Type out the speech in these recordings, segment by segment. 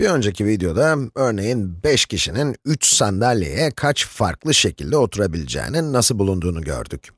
Bir önceki videoda, örneğin 5 kişinin 3 sandalyeye kaç farklı şekilde oturabileceğinin nasıl bulunduğunu gördük.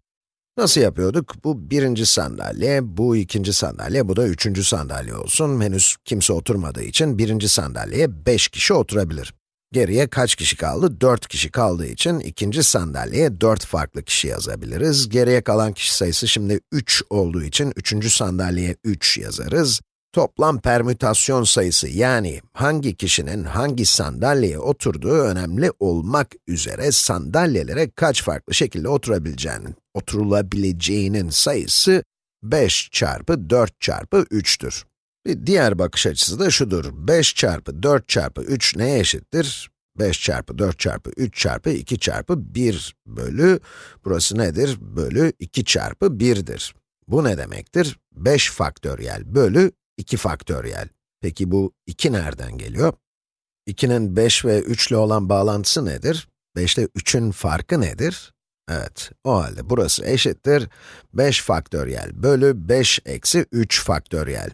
Nasıl yapıyorduk? Bu birinci sandalye, bu ikinci sandalye, bu da üçüncü sandalye olsun. Henüz kimse oturmadığı için birinci sandalyeye 5 kişi oturabilir. Geriye kaç kişi kaldı? 4 kişi kaldığı için ikinci sandalyeye 4 farklı kişi yazabiliriz. Geriye kalan kişi sayısı şimdi 3 olduğu için üçüncü sandalyeye 3 yazarız. Toplam permütasyon sayısı yani hangi kişinin hangi sandalyeye oturduğu önemli olmak üzere sandalyelere kaç farklı şekilde oturabileceğinin, oturulabileceğinin sayısı 5 çarpı 4 çarpı 3'tür. Bir diğer bakış açısı da şudur, 5 çarpı 4 çarpı 3 neye eşittir? 5 çarpı 4 çarpı 3 çarpı 2 çarpı 1 bölü, burası nedir? Bölü 2 çarpı 1'dir. Bu ne demektir? 5 faktöriyel bölü 2 faktöriyel. Peki bu 2 nereden geliyor? 2'nin 5 ve 3 ile olan bağlantısı nedir? 5 ile 3'ün farkı nedir? Evet, o halde burası eşittir 5 faktöriyel bölü 5 eksi 3 faktöriyel.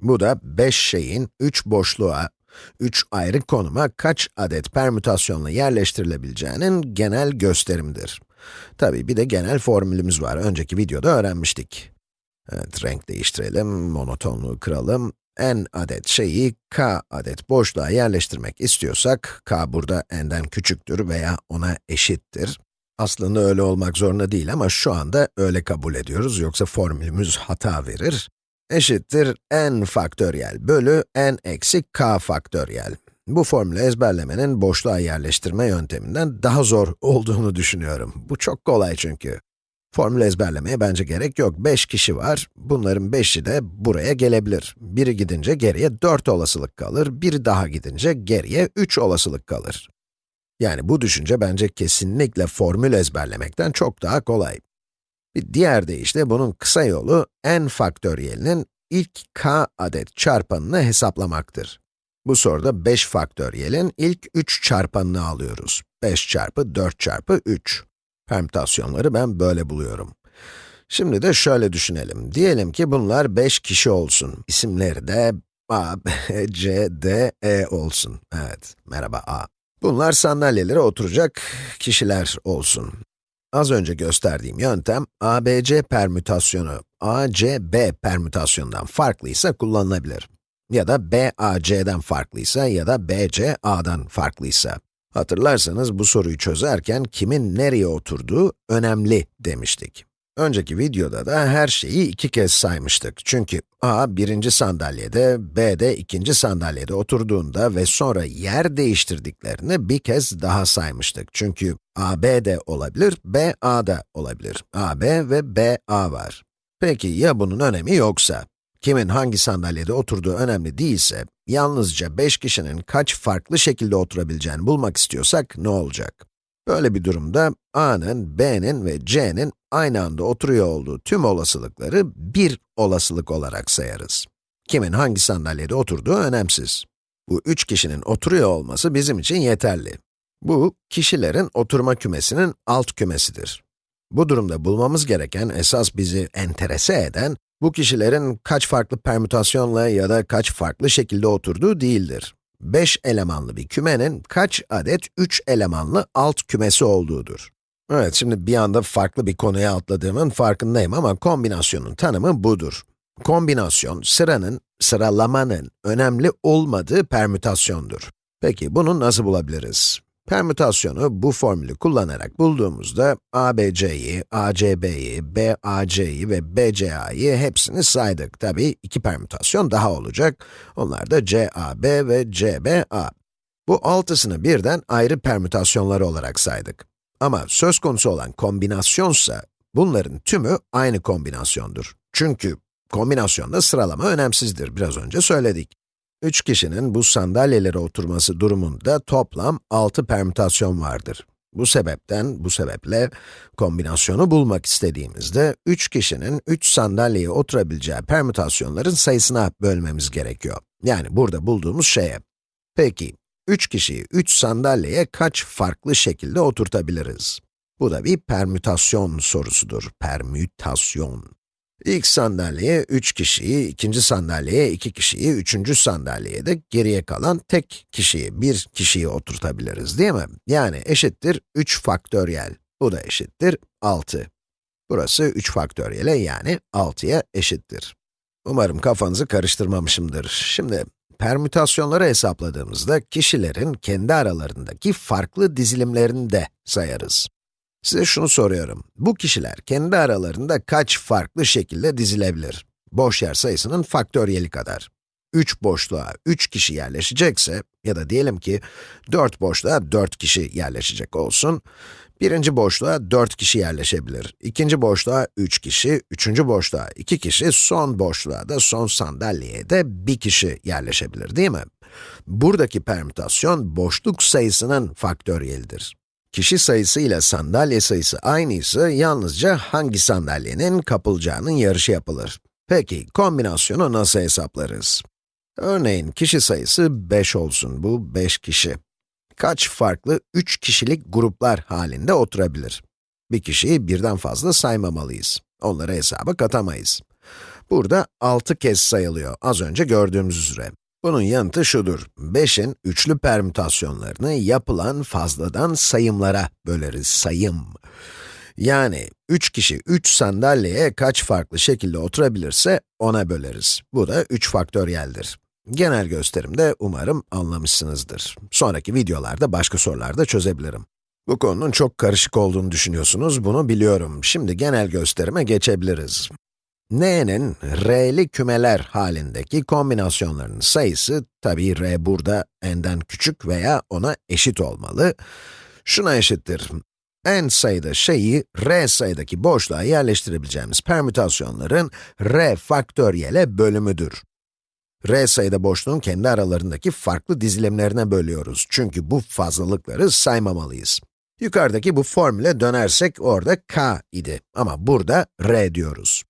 Bu da 5 şeyin 3 boşluğa, 3 ayrı konuma kaç adet permütasyonla yerleştirilebileceğinin genel gösterimdir. Tabii bir de genel formülümüz var, önceki videoda öğrenmiştik. Evet, renk değiştirelim, monotonluğu kıralım. n adet şeyi k adet boşluğa yerleştirmek istiyorsak, k burada n'den küçüktür veya ona eşittir. Aslında öyle olmak zorunda değil ama şu anda öyle kabul ediyoruz, yoksa formülümüz hata verir. Eşittir n faktöriyel bölü n eksi k faktöriyel. Bu formülü ezberlemenin boşluğa yerleştirme yönteminden daha zor olduğunu düşünüyorum. Bu çok kolay çünkü. Formül ezberlemeye bence gerek yok. 5 kişi var, bunların 5'i de buraya gelebilir. Biri gidince geriye 4 olasılık kalır, biri daha gidince geriye 3 olasılık kalır. Yani bu düşünce bence kesinlikle formül ezberlemekten çok daha kolay. Bir diğer deyişle bunun kısa yolu, n faktöriyelinin ilk k adet çarpanını hesaplamaktır. Bu soruda 5 faktöriyelin ilk 3 çarpanını alıyoruz. 5 çarpı 4 çarpı 3. Permütasyonları ben böyle buluyorum. Şimdi de şöyle düşünelim. Diyelim ki bunlar 5 kişi olsun. İsimleri de A, B, C, D, E olsun. Evet, merhaba A. Bunlar sandalyelere oturacak kişiler olsun. Az önce gösterdiğim yöntem, ABC permütasyonu, ACB permütasyonundan farklıysa kullanılabilir. Ya da BAC'den farklıysa ya da BC A'dan farklıysa. Hatırlarsanız bu soruyu çözerken kimin nereye oturduğu önemli demiştik. Önceki videoda da her şeyi iki kez saymıştık. Çünkü A birinci sandalyede, B de ikinci sandalyede oturduğunda ve sonra yer değiştirdiklerini bir kez daha saymıştık. Çünkü A B de olabilir, B A da olabilir. A B ve B A var. Peki ya bunun önemi yoksa? Kimin hangi sandalyede oturduğu önemli değilse, yalnızca 5 kişinin kaç farklı şekilde oturabileceğini bulmak istiyorsak ne olacak? Böyle bir durumda A'nın, B'nin ve C'nin aynı anda oturuyor olduğu tüm olasılıkları bir olasılık olarak sayarız. Kimin hangi sandalyede oturduğu önemsiz. Bu üç kişinin oturuyor olması bizim için yeterli. Bu, kişilerin oturma kümesinin alt kümesidir. Bu durumda bulmamız gereken, esas bizi enterese eden, bu kişilerin kaç farklı permütasyonla ya da kaç farklı şekilde oturduğu değildir. 5 elemanlı bir kümenin kaç adet 3 elemanlı alt kümesi olduğudur. Evet, şimdi bir anda farklı bir konuya atladığımın farkındayım ama kombinasyonun tanımı budur. Kombinasyon, sıranın, sıralamanın önemli olmadığı permütasyondur. Peki, bunu nasıl bulabiliriz? Permütasyonu bu formülü kullanarak bulduğumuzda ABC'yi, ACB'yi, BAC'yi ve BCA'yı hepsini saydık. Tabi iki permütasyon daha olacak. Onlar da CAB ve CBA. Bu altısını birden ayrı permütasyonları olarak saydık. Ama söz konusu olan kombinasyonsa, bunların tümü aynı kombinasyondur. Çünkü kombinasyonda sıralama önemsizdir, biraz önce söyledik. 3 kişinin bu sandalyelere oturması durumunda toplam 6 permütasyon vardır. Bu sebepten, bu sebeple kombinasyonu bulmak istediğimizde 3 kişinin 3 sandalyeye oturabileceği permütasyonların sayısına bölmemiz gerekiyor. Yani burada bulduğumuz şeye. Peki, 3 kişiyi 3 sandalyeye kaç farklı şekilde oturtabiliriz? Bu da bir permütasyon sorusudur. Permütasyon. İlk sandalyeye 3 kişiyi, ikinci sandalyeye 2 kişiyi, üçüncü sandalyeye de geriye kalan tek kişiyi, bir kişiyi oturtabiliriz değil mi? Yani eşittir 3 faktöriyel. Bu da eşittir 6. Burası 3 faktöriyele yani 6'ya eşittir. Umarım kafanızı karıştırmamışımdır. Şimdi, permütasyonları hesapladığımızda kişilerin kendi aralarındaki farklı dizilimlerini de sayarız. Size şunu soruyorum, bu kişiler kendi aralarında kaç farklı şekilde dizilebilir? Boş yer sayısının faktöriyeli kadar. 3 boşluğa 3 kişi yerleşecekse, ya da diyelim ki 4 boşluğa 4 kişi yerleşecek olsun, birinci boşluğa 4 kişi yerleşebilir, ikinci boşluğa 3 kişi, üçüncü boşluğa 2 kişi, son boşluğa da son sandalyeye de 1 kişi yerleşebilir değil mi? Buradaki permütasyon boşluk sayısının faktöriyelidir. Kişi sayısı ile sandalye sayısı aynıysa yalnızca hangi sandalyenin kapılacağının yarışı yapılır. Peki, kombinasyonu nasıl hesaplarız? Örneğin kişi sayısı 5 olsun, bu 5 kişi. Kaç farklı 3 kişilik gruplar halinde oturabilir? Bir kişiyi birden fazla saymamalıyız. Onları hesaba katamayız. Burada 6 kez sayılıyor, az önce gördüğümüz üzere. Bunun yanıtı şudur, 5'in üçlü permütasyonlarını yapılan fazladan sayımlara böleriz, sayım. Yani 3 kişi 3 sandalyeye kaç farklı şekilde oturabilirse ona böleriz. Bu da 3 faktöriyeldir. Genel gösterimde umarım anlamışsınızdır. Sonraki videolarda başka sorularda çözebilirim. Bu konunun çok karışık olduğunu düşünüyorsunuz, bunu biliyorum. Şimdi genel gösterime geçebiliriz. N'nin r'li kümeler halindeki kombinasyonlarının sayısı, tabii r burada n'den küçük veya ona eşit olmalı. Şuna eşittir. n sayıda şeyi r sayıdaki boşluğa yerleştirebileceğimiz permütasyonların r faktöriyele bölümüdür. r sayıda boşluğun kendi aralarındaki farklı dizilimlerine bölüyoruz. Çünkü bu fazlalıkları saymamalıyız. Yukarıdaki bu formüle dönersek orada k idi ama burada r diyoruz.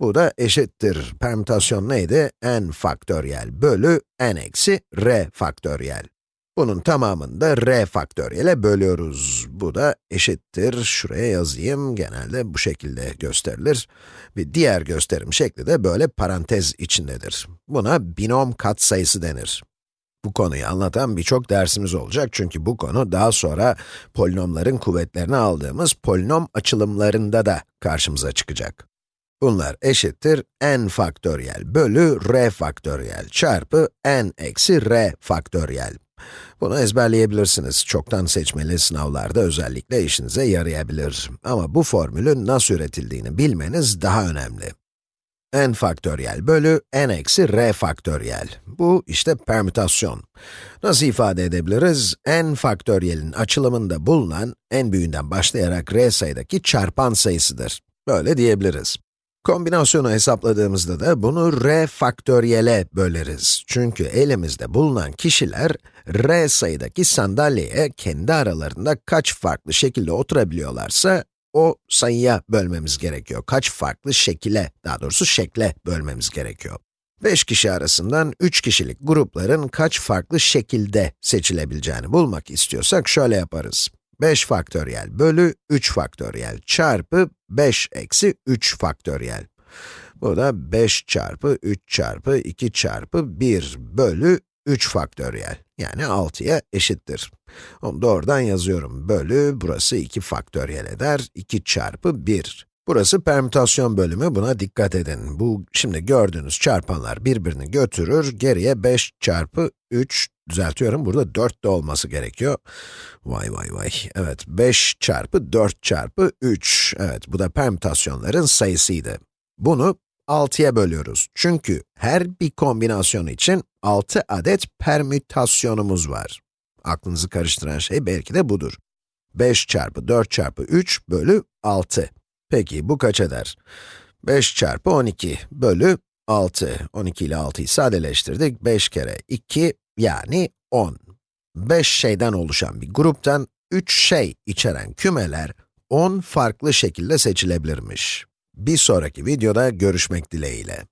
Bu da eşittir. Permütasyon neydi? n faktöriyel bölü n eksi r faktöriyel. Bunun tamamını da r faktöriyele bölüyoruz. Bu da eşittir. Şuraya yazayım. Genelde bu şekilde gösterilir. Bir diğer gösterim şekli de böyle parantez içindedir. Buna binom katsayısı denir. Bu konuyu anlatan birçok dersimiz olacak çünkü bu konu daha sonra polinomların kuvvetlerini aldığımız polinom açılımlarında da karşımıza çıkacak. Bunlar eşittir n faktöriyel bölü r faktöriyel çarpı n eksi r faktöriyel. Bunu ezberleyebilirsiniz. Çoktan seçmeli sınavlarda özellikle işinize yarayabilir. Ama bu formülün nasıl üretildiğini bilmeniz daha önemli. n faktöriyel bölü n eksi r faktöriyel. Bu işte permütasyon. Nasıl ifade edebiliriz? n faktöriyelin açılımında bulunan, n büyüğünden başlayarak r sayıdaki çarpan sayısıdır. Böyle diyebiliriz. Kombinasyonu hesapladığımızda da bunu r faktöriyele böleriz. Çünkü elimizde bulunan kişiler, r sayıdaki sandalyeye kendi aralarında kaç farklı şekilde oturabiliyorlarsa, o sayıya bölmemiz gerekiyor. Kaç farklı şekile, daha doğrusu şekle bölmemiz gerekiyor. 5 kişi arasından 3 kişilik grupların kaç farklı şekilde seçilebileceğini bulmak istiyorsak şöyle yaparız. 5 faktöriyel bölü 3 faktöriyel çarpı 5 eksi 3 faktöriyel. Bu da 5 çarpı 3 çarpı 2 çarpı 1 bölü 3 faktöriyel. Yani 6'ya eşittir. Onu doğrudan yazıyorum. Bölü, burası 2 faktöriyel eder. 2 çarpı 1. Burası permütasyon bölümü, buna dikkat edin. Bu, şimdi gördüğünüz çarpanlar birbirini götürür, geriye 5 çarpı 3, düzeltiyorum, burada 4 de olması gerekiyor. Vay vay vay, evet, 5 çarpı 4 çarpı 3, evet, bu da permütasyonların sayısıydı. Bunu 6'ya bölüyoruz. Çünkü her bir kombinasyon için 6 adet permütasyonumuz var. Aklınızı karıştıran şey belki de budur. 5 çarpı 4 çarpı 3 bölü 6. Peki, bu kaç eder? 5 çarpı 12 bölü 6. 12 ile 6'yı sadeleştirdik. 5 kere 2 yani 10. 5 şeyden oluşan bir gruptan 3 şey içeren kümeler 10 farklı şekilde seçilebilirmiş. Bir sonraki videoda görüşmek dileğiyle.